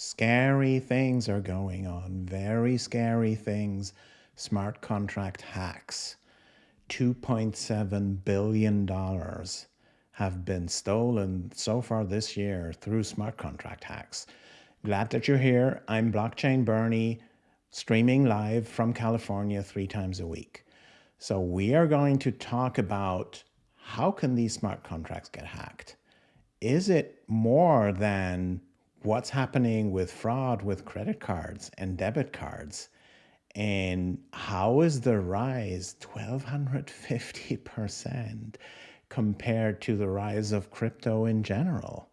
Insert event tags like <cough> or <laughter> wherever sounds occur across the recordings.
Scary things are going on, very scary things. Smart contract hacks. $2.7 billion have been stolen so far this year through smart contract hacks. Glad that you're here. I'm Blockchain Bernie, streaming live from California three times a week. So we are going to talk about how can these smart contracts get hacked? Is it more than what's happening with fraud with credit cards and debit cards? And how is the rise 1250% compared to the rise of crypto in general?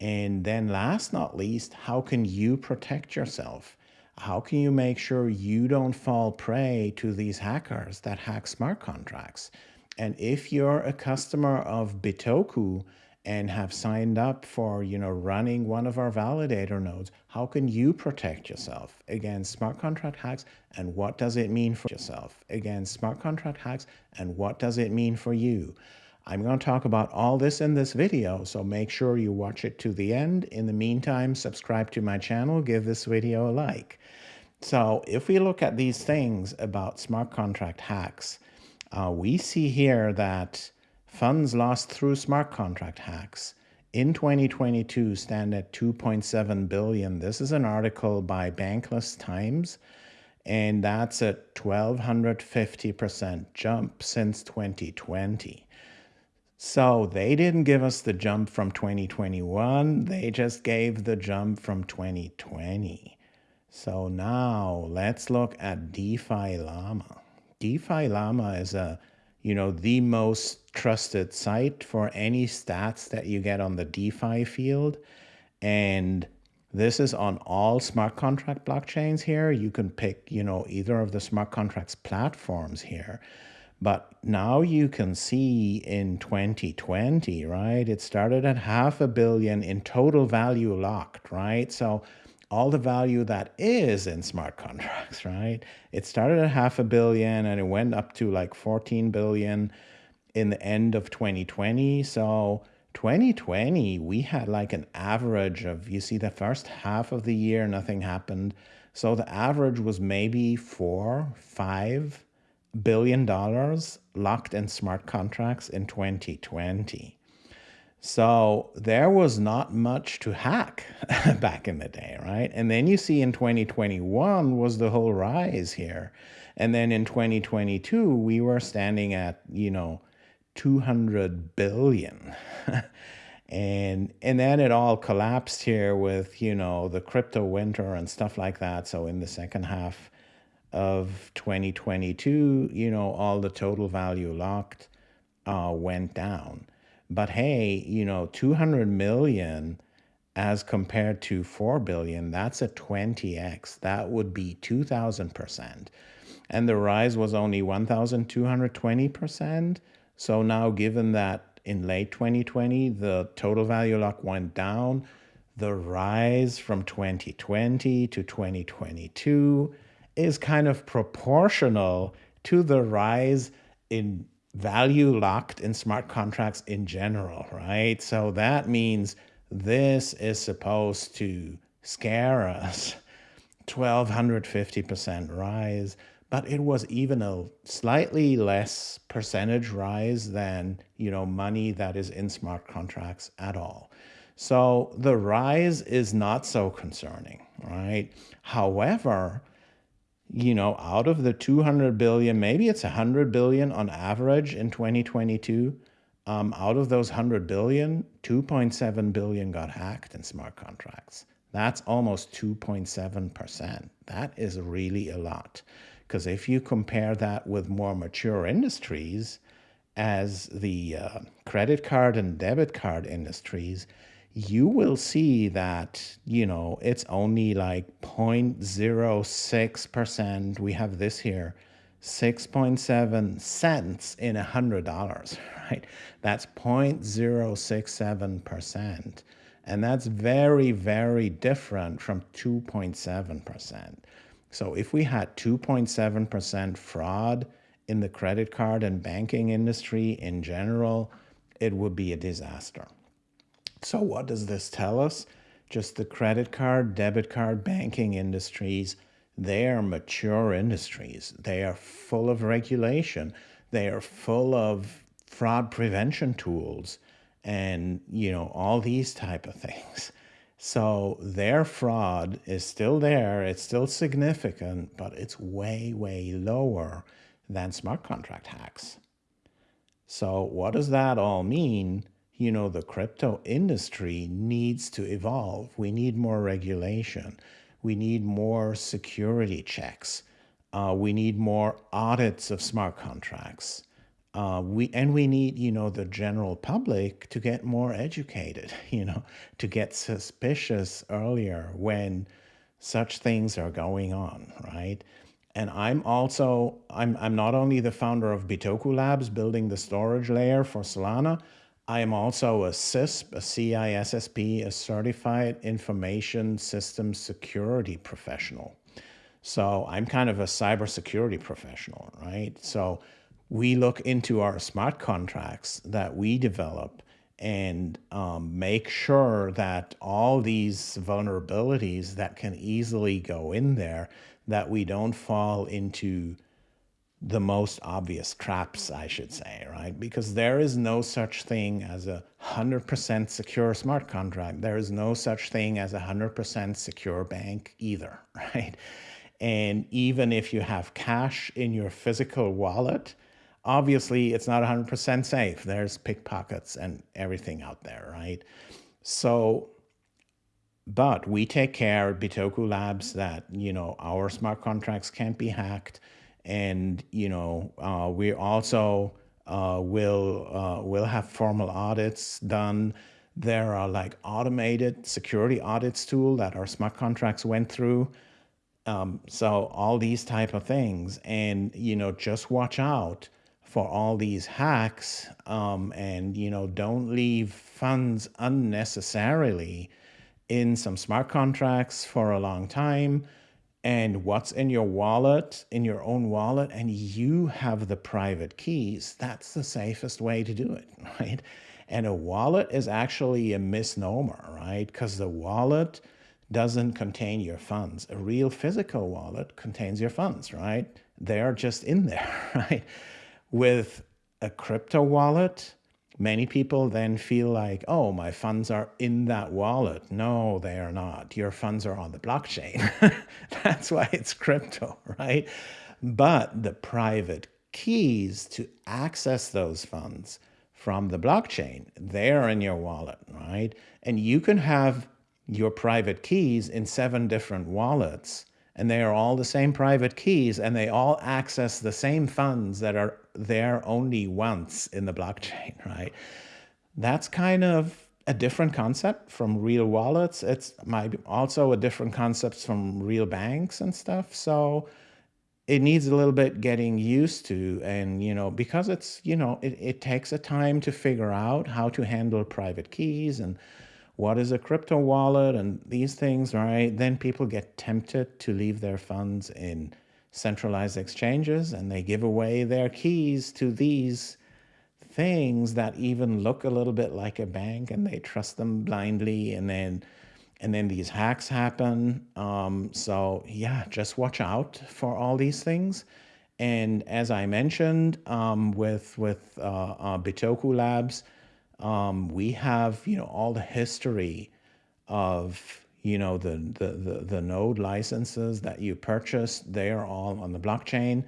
And then last not least, how can you protect yourself? How can you make sure you don't fall prey to these hackers that hack smart contracts? And if you're a customer of Bitoku and have signed up for, you know, running one of our validator nodes, how can you protect yourself against smart contract hacks and what does it mean for yourself against smart contract hacks and what does it mean for you? I'm going to talk about all this in this video, so make sure you watch it to the end. In the meantime, subscribe to my channel, give this video a like. So if we look at these things about smart contract hacks, uh, we see here that funds lost through smart contract hacks in 2022 stand at 2.7 billion. This is an article by Bankless Times, and that's a 1250% jump since 2020. So they didn't give us the jump from 2021, they just gave the jump from 2020. So now let's look at DeFi Llama. DeFi Llama is a, you know, the most trusted site for any stats that you get on the DeFi field. And this is on all smart contract blockchains here. You can pick, you know, either of the smart contracts platforms here. But now you can see in 2020, right? It started at half a billion in total value locked, right? So all the value that is in smart contracts, right? It started at half a billion and it went up to like 14 billion in the end of 2020. So 2020, we had like an average of, you see the first half of the year, nothing happened. So the average was maybe four, five billion dollars locked in smart contracts in 2020. So there was not much to hack <laughs> back in the day, right? And then you see in 2021 was the whole rise here. And then in 2022, we were standing at, you know, 200 billion. <laughs> and and then it all collapsed here with, you know, the crypto winter and stuff like that. So in the second half of 2022, you know, all the total value locked uh, went down. But hey, you know, 200 million as compared to 4 billion, that's a 20x. That would be 2000%. And the rise was only 1220%. So now given that in late 2020, the total value lock went down, the rise from 2020 to 2022 is kind of proportional to the rise in value locked in smart contracts in general, right? So that means this is supposed to scare us 1250% rise, but it was even a slightly less percentage rise than, you know, money that is in smart contracts at all. So the rise is not so concerning, right? However, you know, out of the 200 billion, maybe it's 100 billion on average in 2022. Um, out of those 100 billion, 2.7 billion got hacked in smart contracts. That's almost 2.7%. That is really a lot. Because if you compare that with more mature industries, as the uh, credit card and debit card industries, you will see that, you know, it's only like 0.06%. We have this here, 6.7 cents in a $100, <laughs> right? That's 0.067%. And that's very, very different from 2.7%. So if we had 2.7% fraud in the credit card and banking industry in general, it would be a disaster. So what does this tell us? just the credit card, debit card, banking industries, they are mature industries. They are full of regulation. They are full of fraud prevention tools and, you know, all these type of things. So their fraud is still there. It's still significant, but it's way, way lower than smart contract hacks. So what does that all mean? You know, the crypto industry needs to evolve. We need more regulation. We need more security checks. Uh, we need more audits of smart contracts. Uh, we and we need you know the general public to get more educated <laughs> you know to get suspicious earlier when such things are going on right? And i'm also i'm i'm not only the founder of bitoku labs building the storage layer for solana i am also a cisp a cissp a certified information systems security professional. So i'm kind of a cybersecurity professional right? So we look into our smart contracts that we develop and um, make sure that all these vulnerabilities that can easily go in there, that we don't fall into the most obvious traps, I should say, right? Because there is no such thing as a 100% secure smart contract. There is no such thing as a 100% secure bank either, <laughs> right? And even if you have cash in your physical wallet, obviously it's not 100% safe. There's pickpockets and everything out there, right? So, but we take care at Bitoku Labs that, you know, our smart contracts can't be hacked. And, you know, uh, we also uh, will, uh, will have formal audits done. There are like automated security audits tool that our smart contracts went through. Um, so all these type of things and, you know, just watch out for all these hacks um, and you know don't leave funds unnecessarily in some smart contracts for a long time and what's in your wallet in your own wallet and you have the private keys that's the safest way to do it <laughs> right? And a wallet is actually a misnomer right? Because the wallet doesn't contain your funds. A real physical wallet contains your funds right? They're just in there <laughs> right with a crypto wallet, many people then feel like, oh, my funds are in that wallet. No, they are not. Your funds are on the blockchain. <laughs> That's why it's crypto, <laughs> right? But the private keys to access those funds from the blockchain, they're in your wallet, right? And you can have your private keys in seven different wallets and they are all the same private keys and they all access the same funds that are there only once in the blockchain, <laughs> right? That's kind of a different concept from real wallets. It's might also a different concept from real banks and stuff. So it needs a little bit getting used to and you know because it's you know it, it takes a time to figure out how to handle private keys and what is a crypto wallet and these things, right? Then people get tempted to leave their funds in centralized exchanges and they give away their keys to these things that even look a little bit like a bank and they trust them blindly and then and then these hacks happen um, so yeah just watch out for all these things and as i mentioned um, with with uh, uh, bitoku labs um, we have, you know, all the history of, you know, the, the, the, the node licenses that you purchased, they are all on the blockchain.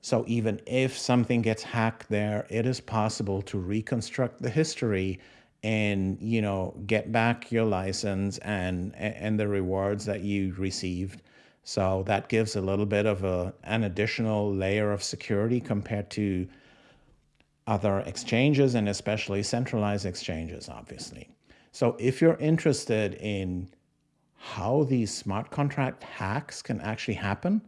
So even if something gets hacked there, it is possible to reconstruct the history and you know get back your license and and the rewards that you received so that gives a little bit of a an additional layer of security compared to other exchanges and especially centralized exchanges, obviously. So if you're interested in how these smart contract hacks can actually happen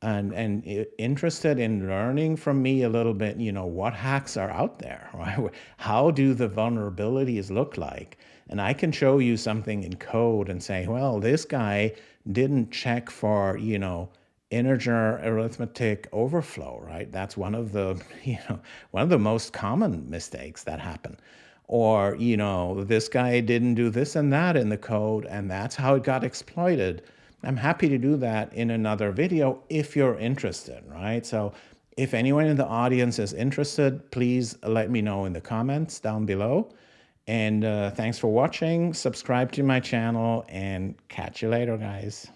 and, and interested in learning from me a little bit, you know, what hacks are out there, <laughs> right? How do the vulnerabilities look like? And I can show you something in code and say, well, this guy didn't check for, you know, integer arithmetic overflow, right? That's one of the, <laughs> you know, one of the most common mistakes that happen. or, you know, this guy didn't do this and that in the code, and that's how it got exploited. I'm happy to do that in another video if you're interested, right? So if anyone in the audience is interested, please let me know in the comments down below. And uh, thanks for watching. Subscribe to my channel and catch you later, guys.